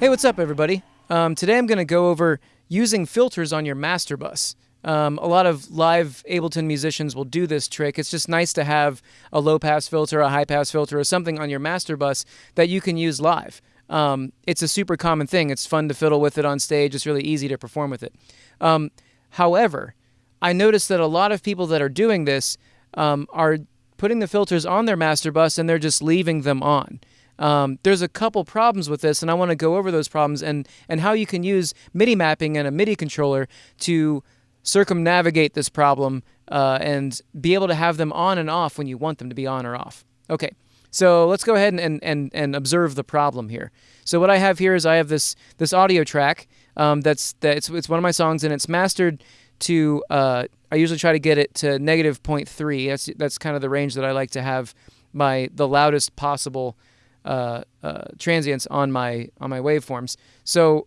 Hey, what's up, everybody? Um, today I'm going to go over using filters on your master bus. Um, a lot of live Ableton musicians will do this trick. It's just nice to have a low pass filter, a high pass filter, or something on your master bus that you can use live. Um, it's a super common thing. It's fun to fiddle with it on stage. It's really easy to perform with it. Um, however, I noticed that a lot of people that are doing this um, are putting the filters on their master bus and they're just leaving them on. Um, there's a couple problems with this, and I want to go over those problems and, and how you can use MIDI mapping and a MIDI controller to circumnavigate this problem uh, and be able to have them on and off when you want them to be on or off. Okay, so let's go ahead and, and, and, observe the problem here. So what I have here is I have this this audio track um, that's that it's, it's one of my songs and it's mastered to uh, I usually try to get it to negative 0.3. That's that's kind of the range that I like to have my the loudest possible uh, uh, transients on my on my waveforms. So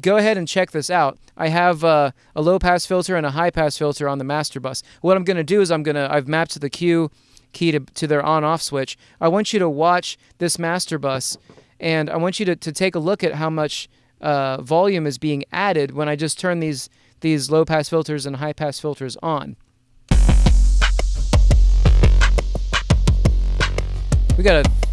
go ahead and check this out. I have uh, a low pass filter and a high pass filter on the master bus. What I'm going to do is I'm going to I've mapped the Q key to, to their on off switch. I want you to watch this master bus and I want you to, to take a look at how much uh, volume is being added when I just turn these these low pass filters and high pass filters on. We got a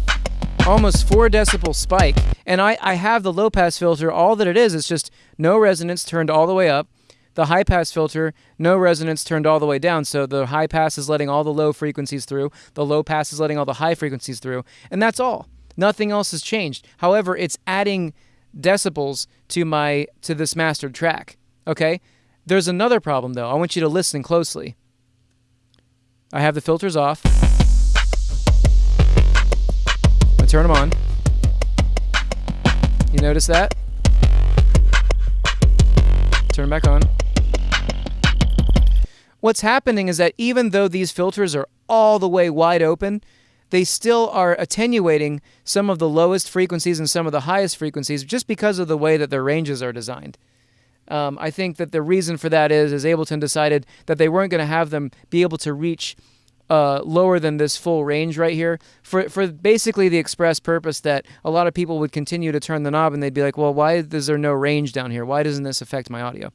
almost four decibel spike. And I, I have the low pass filter. All that it is is just no resonance turned all the way up. The high pass filter, no resonance turned all the way down. So the high pass is letting all the low frequencies through. The low pass is letting all the high frequencies through. And that's all. Nothing else has changed. However, it's adding decibels to my to this mastered track. Okay? There's another problem though. I want you to listen closely. I have the filters off. Turn them on. You notice that? Turn them back on. What's happening is that even though these filters are all the way wide open, they still are attenuating some of the lowest frequencies and some of the highest frequencies just because of the way that their ranges are designed. Um, I think that the reason for that is, is Ableton decided that they weren't going to have them be able to reach uh, lower than this full range right here for, for basically the express purpose that a lot of people would continue to turn the knob and they'd be like, well, why is there no range down here? Why doesn't this affect my audio?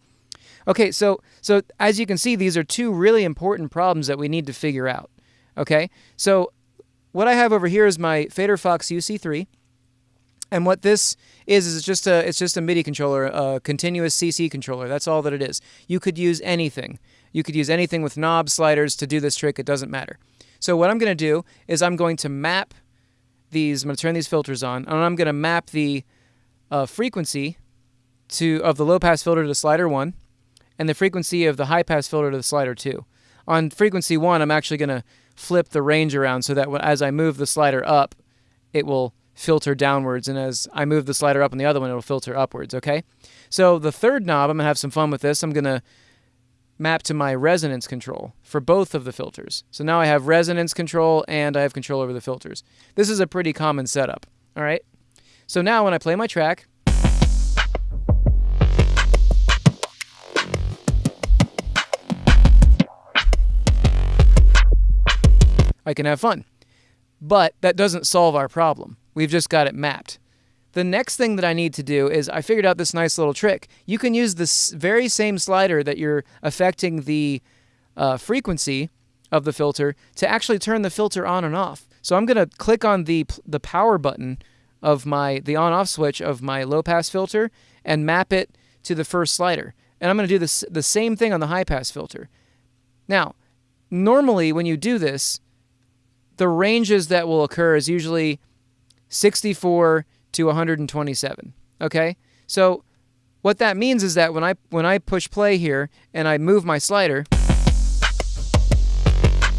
Okay, so so as you can see, these are two really important problems that we need to figure out. Okay, so what I have over here is my Faderfox UC3. And what this is is it's just a it's just a MIDI controller, a continuous CC controller. That's all that it is. You could use anything. You could use anything with knob sliders to do this trick. It doesn't matter. So what I'm going to do is I'm going to map these. I'm going to turn these filters on, and I'm going to map the uh, frequency to of the low pass filter to slider one, and the frequency of the high pass filter to the slider two. On frequency one, I'm actually going to flip the range around so that as I move the slider up, it will filter downwards, and as I move the slider up on the other one, it'll filter upwards. Okay. So the third knob, I'm gonna have some fun with this. I'm gonna map to my resonance control for both of the filters. So now I have resonance control and I have control over the filters. This is a pretty common setup, all right? So now when I play my track, I can have fun. But that doesn't solve our problem. We've just got it mapped. The next thing that I need to do is I figured out this nice little trick. You can use this very same slider that you're affecting the uh, frequency of the filter to actually turn the filter on and off. So I'm going to click on the the power button of my the on off switch of my low pass filter and map it to the first slider. And I'm going to do this the same thing on the high pass filter. Now, normally when you do this, the ranges that will occur is usually 64 to 127. Okay? So what that means is that when I when I push play here and I move my slider,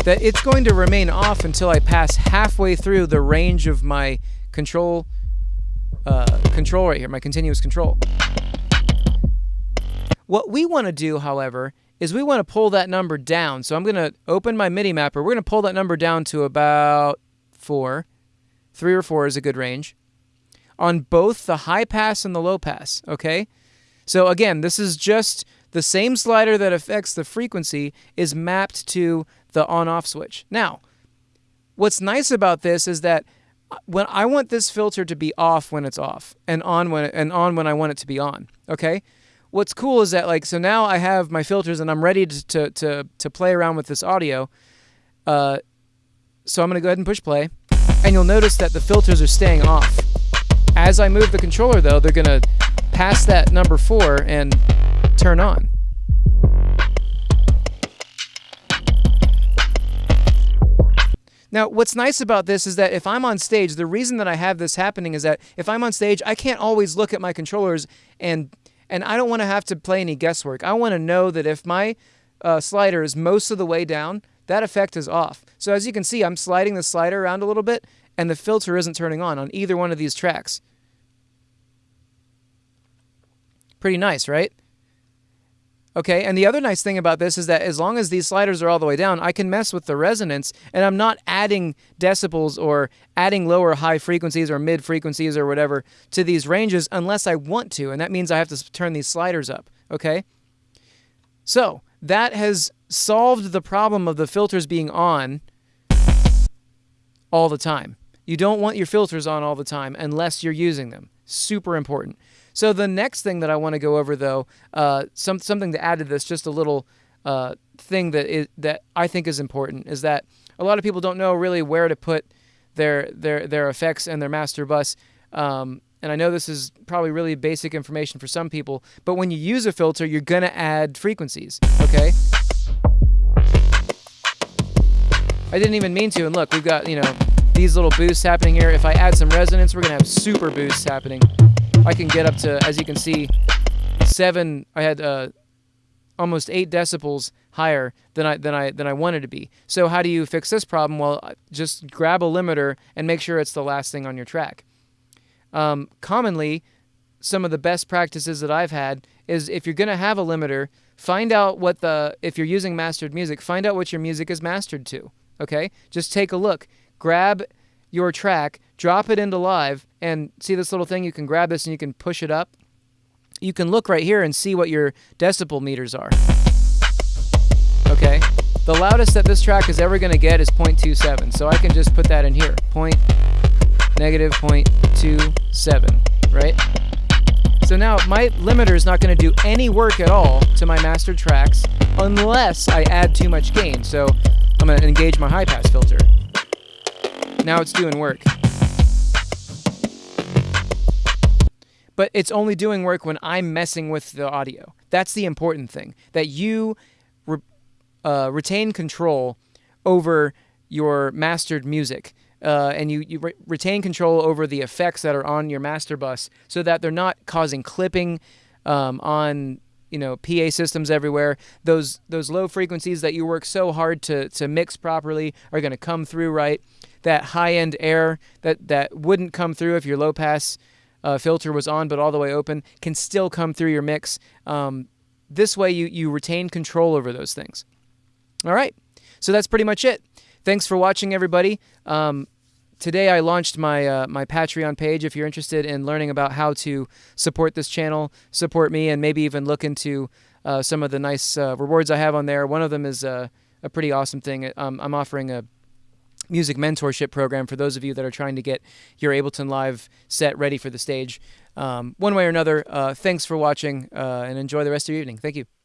that it's going to remain off until I pass halfway through the range of my control uh, control right here, my continuous control. What we want to do, however, is we want to pull that number down. So I'm going to open my MIDI mapper. We're going to pull that number down to about 4. 3 or 4 is a good range on both the high pass and the low pass, okay? So again, this is just the same slider that affects the frequency is mapped to the on-off switch. Now, what's nice about this is that when I want this filter to be off when it's off and on when and on when I want it to be on. Okay. What's cool is that like so now I have my filters and I'm ready to to to, to play around with this audio. Uh, so I'm gonna go ahead and push play, and you'll notice that the filters are staying off. As I move the controller though, they're gonna pass that number four and turn on. Now, what's nice about this is that if I'm on stage, the reason that I have this happening is that if I'm on stage, I can't always look at my controllers and and I don't want to have to play any guesswork. I want to know that if my uh, slider is most of the way down, that effect is off. So as you can see, I'm sliding the slider around a little bit and the filter isn't turning on on either one of these tracks. Pretty nice, right? Okay, and the other nice thing about this is that as long as these sliders are all the way down, I can mess with the resonance and I'm not adding decibels or adding lower high frequencies or mid frequencies or whatever to these ranges unless I want to, and that means I have to turn these sliders up, okay? So, that has solved the problem of the filters being on all the time. You don't want your filters on all the time unless you're using them. Super important. So the next thing that I want to go over, though, uh, some something to add to this, just a little uh, thing that is that I think is important is that a lot of people don't know really where to put their their their effects and their master bus. Um, and I know this is probably really basic information for some people, but when you use a filter, you're gonna add frequencies. Okay. I didn't even mean to, and look, we've got you know these little boosts happening here. If I add some resonance, we're gonna have super boosts happening. I can get up to, as you can see, seven. I had uh, almost eight decibels higher than I than I than I wanted to be. So how do you fix this problem? Well, just grab a limiter and make sure it's the last thing on your track. Um, commonly, some of the best practices that I've had is if you're going to have a limiter, find out what the if you're using mastered music, find out what your music is mastered to. Okay, just take a look. Grab your track, drop it into live, and see this little thing? You can grab this and you can push it up. You can look right here and see what your decibel meters are. Okay, the loudest that this track is ever going to get is 0.27, so I can just put that in here. Point negative 0.27, right? So now my limiter is not going to do any work at all to my master tracks unless I add too much gain. So I'm going to engage my high pass filter. Now it's doing work. But it's only doing work when I'm messing with the audio. That's the important thing. That you re uh, retain control over your mastered music. Uh, and you, you re retain control over the effects that are on your master bus so that they're not causing clipping um, on you know PA systems everywhere. Those those low frequencies that you work so hard to to mix properly are going to come through right that high end air that, that wouldn't come through if your low pass uh, filter was on but all the way open can still come through your mix. Um, this way you, you retain control over those things. All right, so that's pretty much it. Thanks for watching, everybody. Um, today I launched my uh, my Patreon page. If you're interested in learning about how to support this channel, support me, and maybe even look into uh, some of the nice uh, rewards I have on there. One of them is uh, a pretty awesome thing. Um, I'm offering a music mentorship program for those of you that are trying to get your Ableton Live set ready for the stage. Um, one way or another, uh, thanks for watching uh, and enjoy the rest of your evening. Thank you.